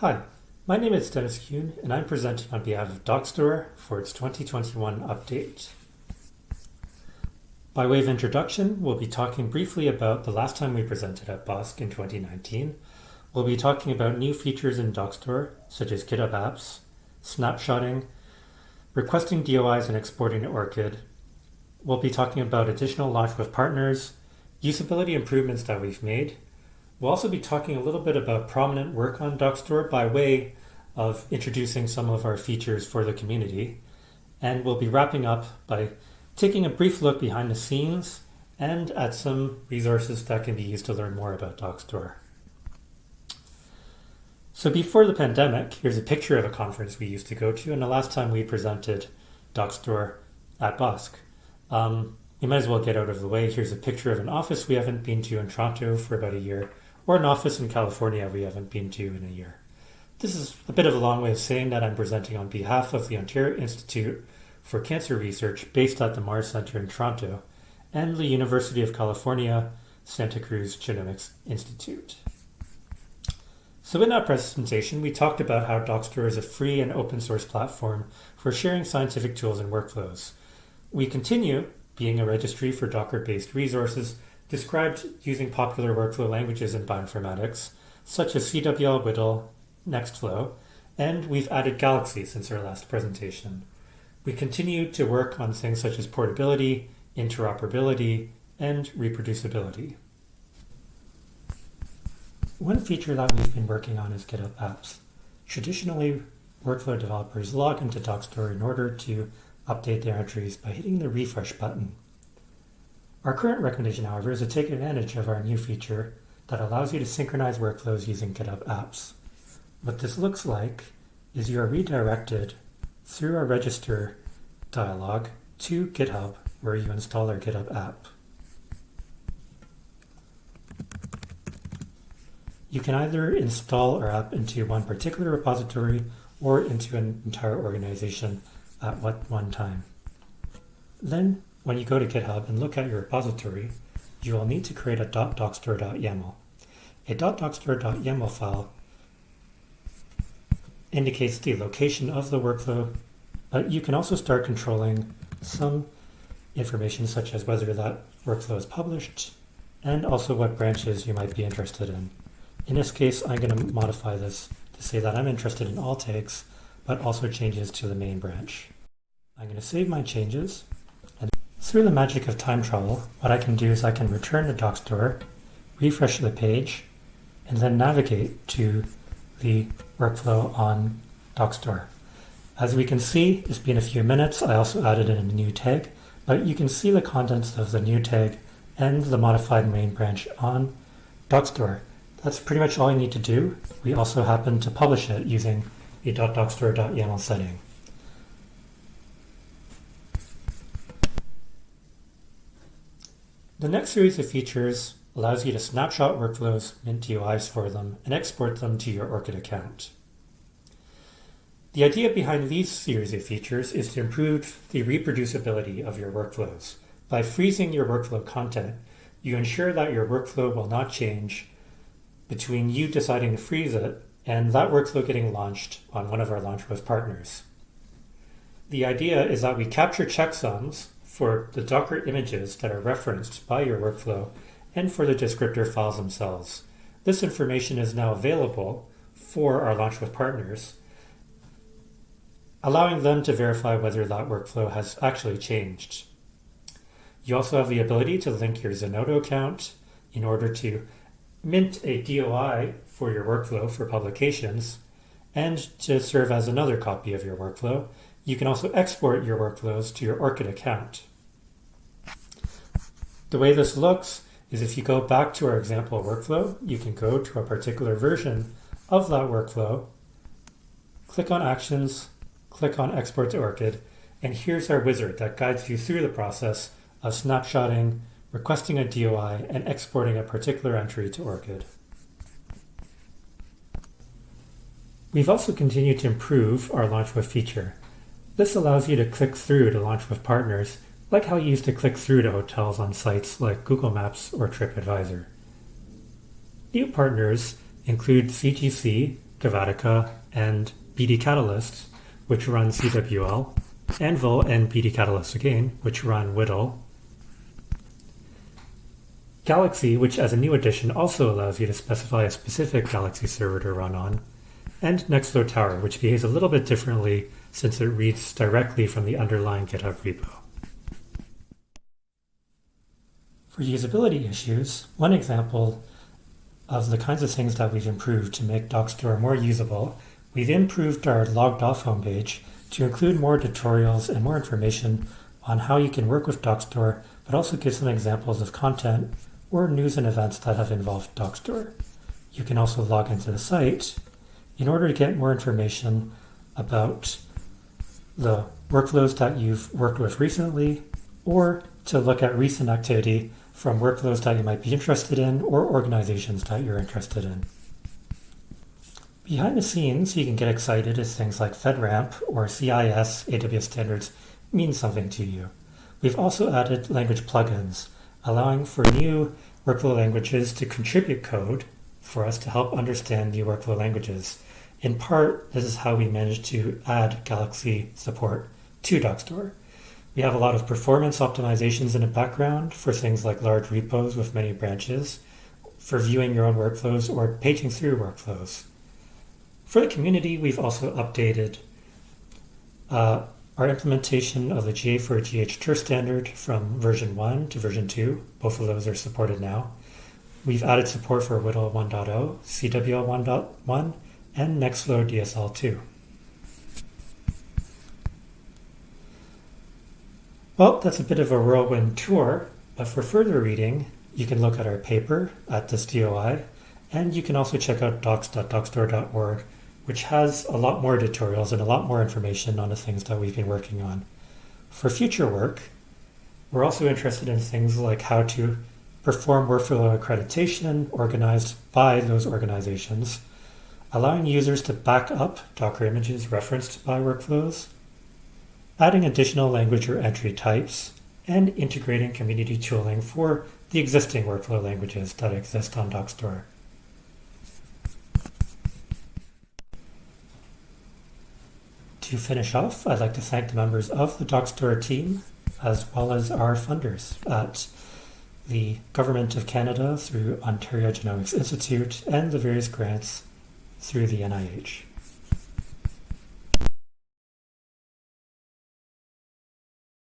Hi, my name is Denis Yuen, and I'm presenting on behalf of Dockstore for its 2021 update. By way of introduction, we'll be talking briefly about the last time we presented at BOSC in 2019. We'll be talking about new features in Dockstore, such as GitHub Apps, snapshotting, requesting DOIs and exporting to ORCID. We'll be talking about additional launch with partners, usability improvements that we've made, We'll also be talking a little bit about prominent work on Dockstore by way of introducing some of our features for the community. And we'll be wrapping up by taking a brief look behind the scenes and at some resources that can be used to learn more about Dockstore. So before the pandemic, here's a picture of a conference we used to go to and the last time we presented Dockstore at BOSC. Um, you might as well get out of the way. Here's a picture of an office we haven't been to in Toronto for about a year or an office in California we haven't been to in a year. This is a bit of a long way of saying that I'm presenting on behalf of the Ontario Institute for Cancer Research based at the Mars Center in Toronto and the University of California Santa Cruz Genomics Institute. So in that presentation, we talked about how Dockstore is a free and open source platform for sharing scientific tools and workflows. We continue being a registry for Docker-based resources described using popular workflow languages in bioinformatics, such as CWL, WDL, Nextflow, and we've added Galaxy since our last presentation. We continue to work on things such as portability, interoperability, and reproducibility. One feature that we've been working on is GitHub Apps. Traditionally, workflow developers log into Dockstore in order to update their entries by hitting the refresh button. Our current recommendation, however, is to take advantage of our new feature that allows you to synchronize workflows using GitHub Apps. What this looks like is you are redirected through our register dialog to GitHub where you install our GitHub app. You can either install our app into one particular repository or into an entire organization at one time. Then when you go to GitHub and look at your repository, you will need to create a .dockstore.yaml. A .dockstore.yaml file indicates the location of the workflow, but you can also start controlling some information such as whether that workflow is published and also what branches you might be interested in. In this case, I'm going to modify this to say that I'm interested in all tags, but also changes to the main branch. I'm going to save my changes through the magic of time travel, what I can do is I can return to Dockstore, refresh the page, and then navigate to the workflow on Dockstore. As we can see, it's been a few minutes. I also added in a new tag, but you can see the contents of the new tag and the modified main branch on Dockstore. That's pretty much all you need to do. We also happen to publish it using a .dockstore.yaml setting. The next series of features allows you to snapshot workflows, mint DOIs for them, and export them to your ORCID account. The idea behind these series of features is to improve the reproducibility of your workflows. By freezing your workflow content, you ensure that your workflow will not change between you deciding to freeze it and that workflow getting launched on one of our launch with partners. The idea is that we capture checksums for the Docker images that are referenced by your workflow and for the descriptor files themselves. This information is now available for our Launch with partners, allowing them to verify whether that workflow has actually changed. You also have the ability to link your Zenodo account in order to mint a DOI for your workflow for publications and to serve as another copy of your workflow. You can also export your workflows to your ORCID account. The way this looks is if you go back to our example workflow, you can go to a particular version of that workflow, click on Actions, click on Export to ORCID, and here's our wizard that guides you through the process of snapshotting, requesting a DOI, and exporting a particular entry to ORCID. We've also continued to improve our Launch With feature. This allows you to click through to launch with partners like how you used to click through to hotels on sites like Google Maps or TripAdvisor. New partners include CGC, Cavatica, and BD Catalyst, which run CWL, Anvil and BD Catalyst again, which run WDL, Galaxy, which as a new addition also allows you to specify a specific Galaxy server to run on, and Nextflow Tower, which behaves a little bit differently since it reads directly from the underlying GitHub repo. For usability issues, one example of the kinds of things that we've improved to make Dockstore more usable, we've improved our logged off homepage to include more tutorials and more information on how you can work with Dockstore, but also give some examples of content or news and events that have involved Dockstore. You can also log into the site in order to get more information about the workflows that you've worked with recently or to look at recent activity from workflows that you might be interested in or organizations that you're interested in. Behind the scenes, you can get excited as things like FedRAMP or CIS AWS standards mean something to you. We've also added language plugins allowing for new workflow languages to contribute code for us to help understand new workflow languages. In part, this is how we managed to add Galaxy support to Dockstore. We have a lot of performance optimizations in the background for things like large repos with many branches, for viewing your own workflows or paging through workflows. For the community, we've also updated uh, our implementation of the GA4GH standard from version 1 to version 2, both of those are supported now. We've added support for WDL 1.0, CWL 1.1, and Nextflow DSL 2. Well, that's a bit of a whirlwind tour, but for further reading, you can look at our paper at this DOI, and you can also check out docs.dockstore.org which has a lot more tutorials and a lot more information on the things that we've been working on. For future work, we're also interested in things like how to perform workflow accreditation organized by those organizations, allowing users to back up Docker images referenced by workflows, adding additional language or entry types, and integrating community tooling for the existing workflow languages that exist on Dockstore. To finish off, I'd like to thank the members of the Dockstore team, as well as our funders at the Government of Canada through Ontario Genomics Institute and the various grants through the NIH.